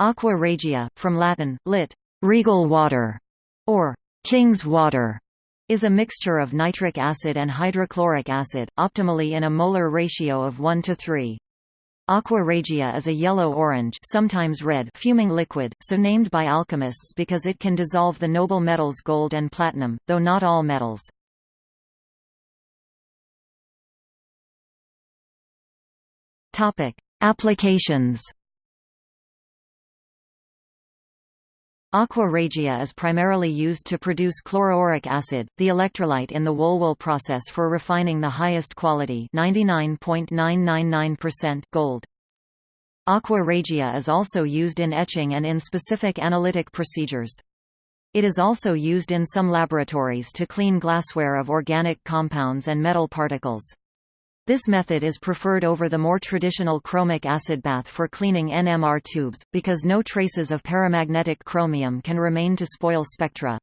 Aqua regia, from Latin, lit. regal water, or king's water, is a mixture of nitric acid and hydrochloric acid, optimally in a molar ratio of 1 to 3. Aqua regia is a yellow-orange sometimes red fuming liquid, so named by alchemists because it can dissolve the noble metals gold and platinum, though not all metals. Applications Aqua regia is primarily used to produce chloroauric acid, the electrolyte in the Wohlwill process for refining the highest quality 99.999% gold. Aqua regia is also used in etching and in specific analytic procedures. It is also used in some laboratories to clean glassware of organic compounds and metal particles. This method is preferred over the more traditional chromic acid bath for cleaning NMR tubes, because no traces of paramagnetic chromium can remain to spoil spectra.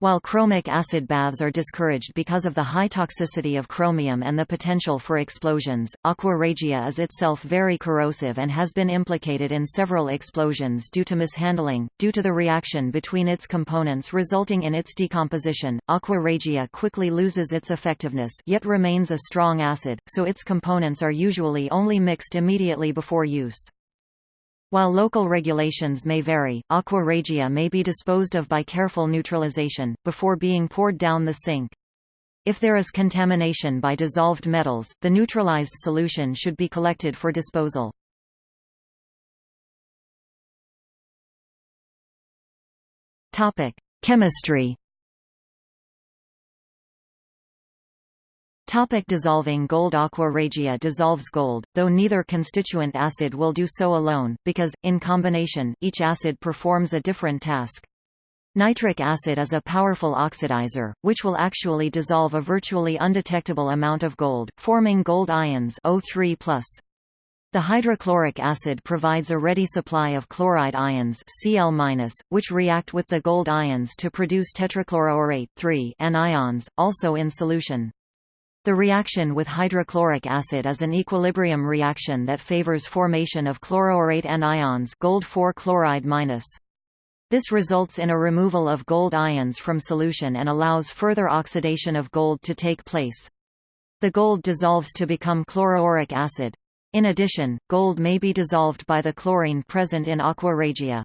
While chromic acid baths are discouraged because of the high toxicity of chromium and the potential for explosions, aqua regia is itself very corrosive and has been implicated in several explosions due to mishandling. Due to the reaction between its components resulting in its decomposition, aqua regia quickly loses its effectiveness yet remains a strong acid, so its components are usually only mixed immediately before use. While local regulations may vary, aqua regia may be disposed of by careful neutralization, before being poured down the sink. If there is contamination by dissolved metals, the neutralized solution should be collected for disposal. Chemistry Topic dissolving gold Aqua regia dissolves gold, though neither constituent acid will do so alone, because, in combination, each acid performs a different task. Nitric acid is a powerful oxidizer, which will actually dissolve a virtually undetectable amount of gold, forming gold ions O3+. The hydrochloric acid provides a ready supply of chloride ions Cl-, which react with the gold ions to produce tetrachloroaurate anions, also in solution. The reaction with hydrochloric acid is an equilibrium reaction that favors formation of chloroaurate anions gold 4 chloride minus. This results in a removal of gold ions from solution and allows further oxidation of gold to take place. The gold dissolves to become chloroauric acid. In addition, gold may be dissolved by the chlorine present in aqua regia.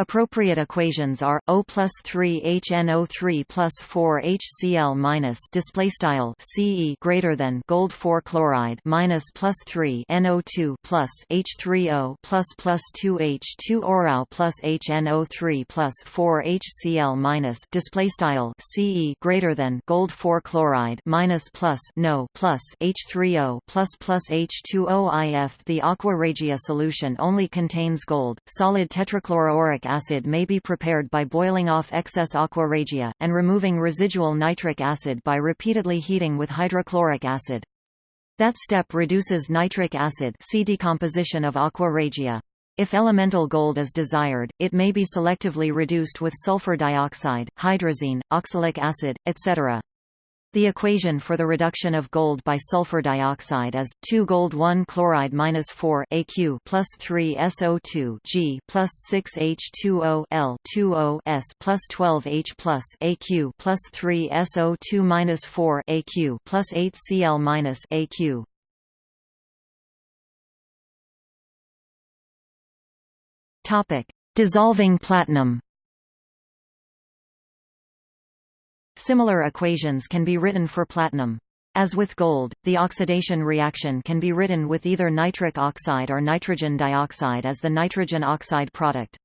Appropriate equations are O plus 3 HNO3 plus 4 HCl minus display style CE greater than gold 4 chloride minus plus 3 NO2 plus H3O plus plus 2 H2 Orao plus HNO3 plus 4 HCl minus display style CE greater than gold 4 chloride minus plus no plus H3O plus plus H2O if the aqua regia solution only contains gold solid tetrachloroauric acid may be prepared by boiling off excess aqua regia, and removing residual nitric acid by repeatedly heating with hydrochloric acid. That step reduces nitric acid see decomposition of aqua regia. If elemental gold is desired, it may be selectively reduced with sulfur dioxide, hydrazine, oxalic acid, etc. The equation for the reduction of gold by sulfur dioxide is 2 gold 1 chloride minus 4 Aq plus 3 SO2 G plus 6 H2O L 2O S plus 12 H plus Aq plus 3 SO2 minus 4 Aq plus 8 Cl minus Aq. Topic: Dissolving platinum. Similar equations can be written for platinum. As with gold, the oxidation reaction can be written with either nitric oxide or nitrogen dioxide as the nitrogen oxide product.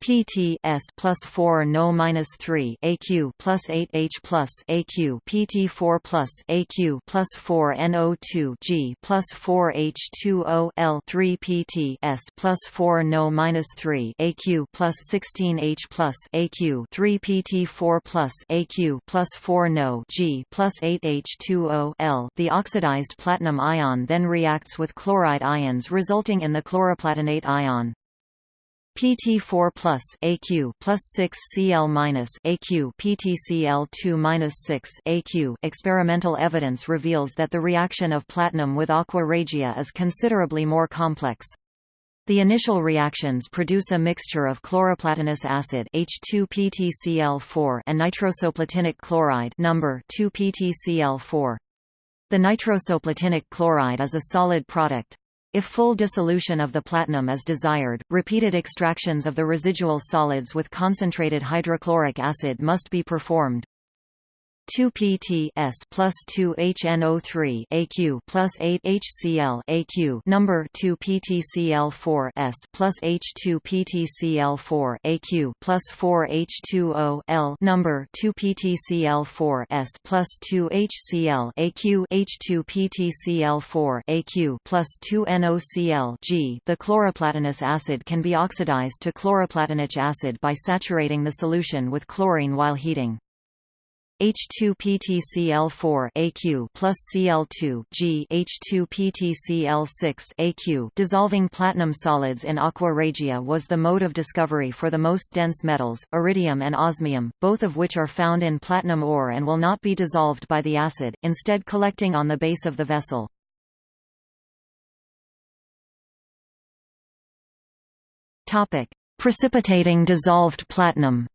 PT S plus four No minus three AQ plus eight H plus AQ PT four plus AQ plus four NO two G plus four H two O L three PT S plus four No minus three AQ plus sixteen H plus AQ three PT four plus AQ plus four No G plus eight H two O L The oxidized platinum ion then reacts with chloride ions resulting in the chloroplatinate ion. PT4 plus AQ plus 6 Cl minus AQ PTCl2 minus 6 AQ. Experimental evidence reveals that the reaction of platinum with aqua regia is considerably more complex. The initial reactions produce a mixture of chloroplatinous acid H2PtCl4 and nitrosoplatinic chloride number 2PtCl4. The nitrosoplatinic chloride is a solid product. If full dissolution of the platinum is desired, repeated extractions of the residual solids with concentrated hydrochloric acid must be performed. 2pt S plus 2 HNO3 AQ plus 8 HCl AQ number 2 PtCl4 S plus H2 PtCl4 AQ plus 4 H2O L number 2 PtCl4 S plus 2 HCl AQ H2 PtCl4 AQ plus 2 NOCl G The chloroplatinous acid can be oxidized to chloroplatinic acid by saturating the solution with chlorine while heating. H2PtCl4 AQ plus Cl2 G H2PtCl6 AQ dissolving platinum solids in aqua regia was the mode of discovery for the most dense metals, iridium and osmium, both of which are found in platinum ore and will not be dissolved by the acid, instead collecting on the base of the vessel. Precipitating dissolved platinum.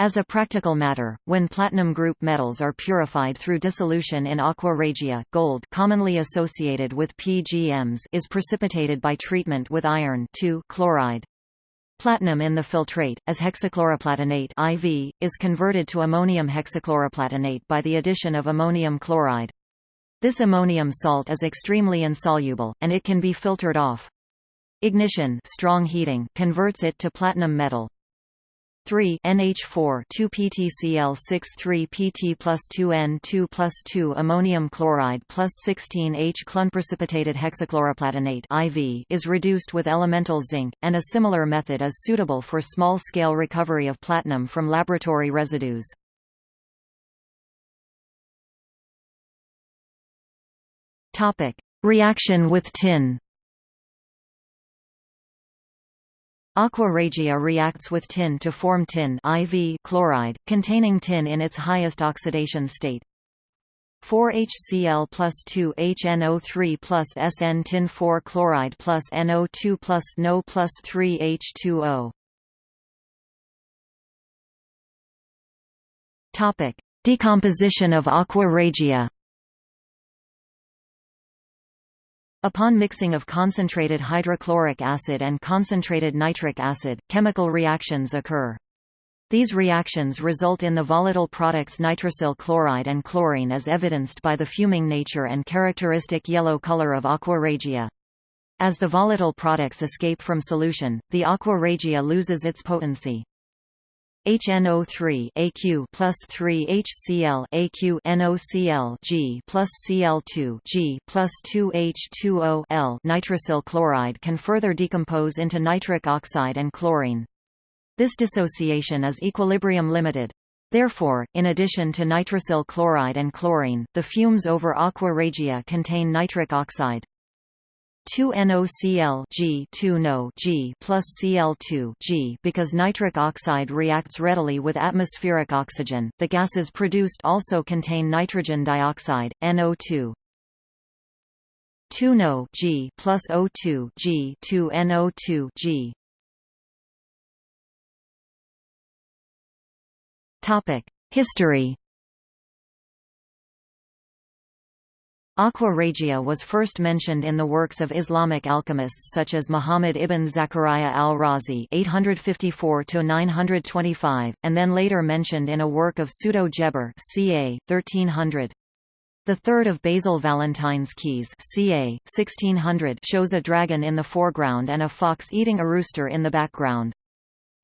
As a practical matter, when platinum group metals are purified through dissolution in aqua regia, gold commonly associated with PGMs is precipitated by treatment with iron chloride. Platinum in the filtrate, as hexachloroplatinate IV, is converted to ammonium hexachloroplatinate by the addition of ammonium chloride. This ammonium salt is extremely insoluble, and it can be filtered off. Ignition strong heating converts it to platinum metal. 3 NH4 2 PtCl6 3 Pt plus 2 N2 plus 2 ammonium chloride plus 16 H clun precipitated hexachloroplatinate IV is reduced with elemental zinc, and a similar method is suitable for small-scale recovery of platinum from laboratory residues. Reaction with tin Aqua regia reacts with tin to form tin IV chloride, containing tin in its highest oxidation state. 4HCl plus 2 HNO3 plus SN tin 4 chloride plus NO2 plus NO plus 3 H2O. Topic: Decomposition of aqua regia. Upon mixing of concentrated hydrochloric acid and concentrated nitric acid, chemical reactions occur. These reactions result in the volatile products nitrosyl chloride and chlorine as evidenced by the fuming nature and characteristic yellow color of aqua regia. As the volatile products escape from solution, the aqua regia loses its potency. HNO3 AQ plus 3 HCl AQ NOCl G plus Cl2 G plus 2 H2O L nitrosyl chloride can further decompose into nitric oxide and chlorine. This dissociation is equilibrium limited. Therefore, in addition to nitrosyl chloride and chlorine, the fumes over aqua regia contain nitric oxide. 2NOCl G 2NO G plus Cl2 G because nitric oxide reacts readily with atmospheric oxygen. The gases produced also contain nitrogen dioxide, NO2. 2NO G plus O2 G 2NO2 G. Topic: History Aqua regia was first mentioned in the works of Islamic alchemists such as Muhammad ibn Zakaria al-Razi (854–925), and then later mentioned in a work of Pseudo-Geber (ca. 1300). The third of Basil Valentine's keys ca. 1600 shows a dragon in the foreground and a fox eating a rooster in the background.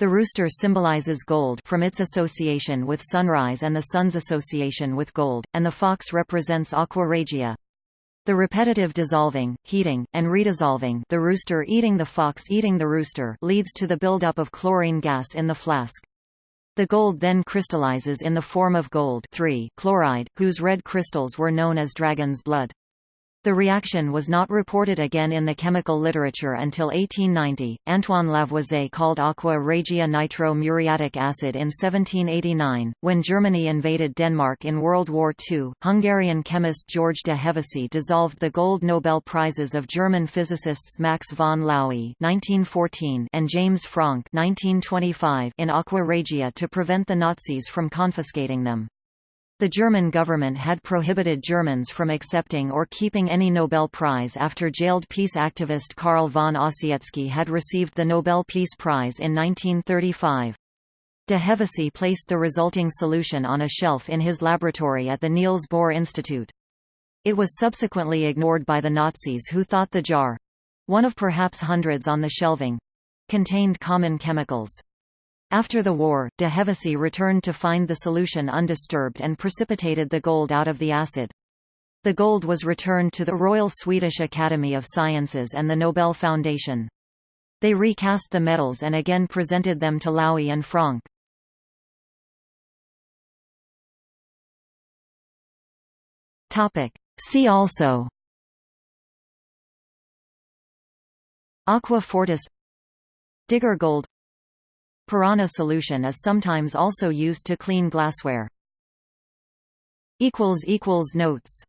The rooster symbolizes gold from its association with sunrise and the sun's association with gold, and the fox represents aqua regia. The repetitive dissolving, heating, and redissolving the rooster eating the fox eating the rooster leads to the buildup of chlorine gas in the flask. The gold then crystallizes in the form of gold chloride, whose red crystals were known as dragon's blood. The reaction was not reported again in the chemical literature until 1890. Antoine Lavoisier called aqua regia nitro muriatic acid in 1789. When Germany invaded Denmark in World War II, Hungarian chemist George de Hevesy dissolved the gold Nobel Prizes of German physicists Max von Laue (1914) and James Franck (1925) in aqua regia to prevent the Nazis from confiscating them. The German government had prohibited Germans from accepting or keeping any Nobel Prize after jailed peace activist Carl von Ossietzky had received the Nobel Peace Prize in 1935. De Hevesy placed the resulting solution on a shelf in his laboratory at the Niels Bohr Institute. It was subsequently ignored by the Nazis who thought the jar—one of perhaps hundreds on the shelving—contained common chemicals. After the war, de Hevesy returned to find the solution undisturbed and precipitated the gold out of the acid. The gold was returned to the Royal Swedish Academy of Sciences and the Nobel Foundation. They recast the medals and again presented them to Laue and Franck. See also Aqua fortis Digger gold Piranha solution is sometimes also used to clean glassware. Notes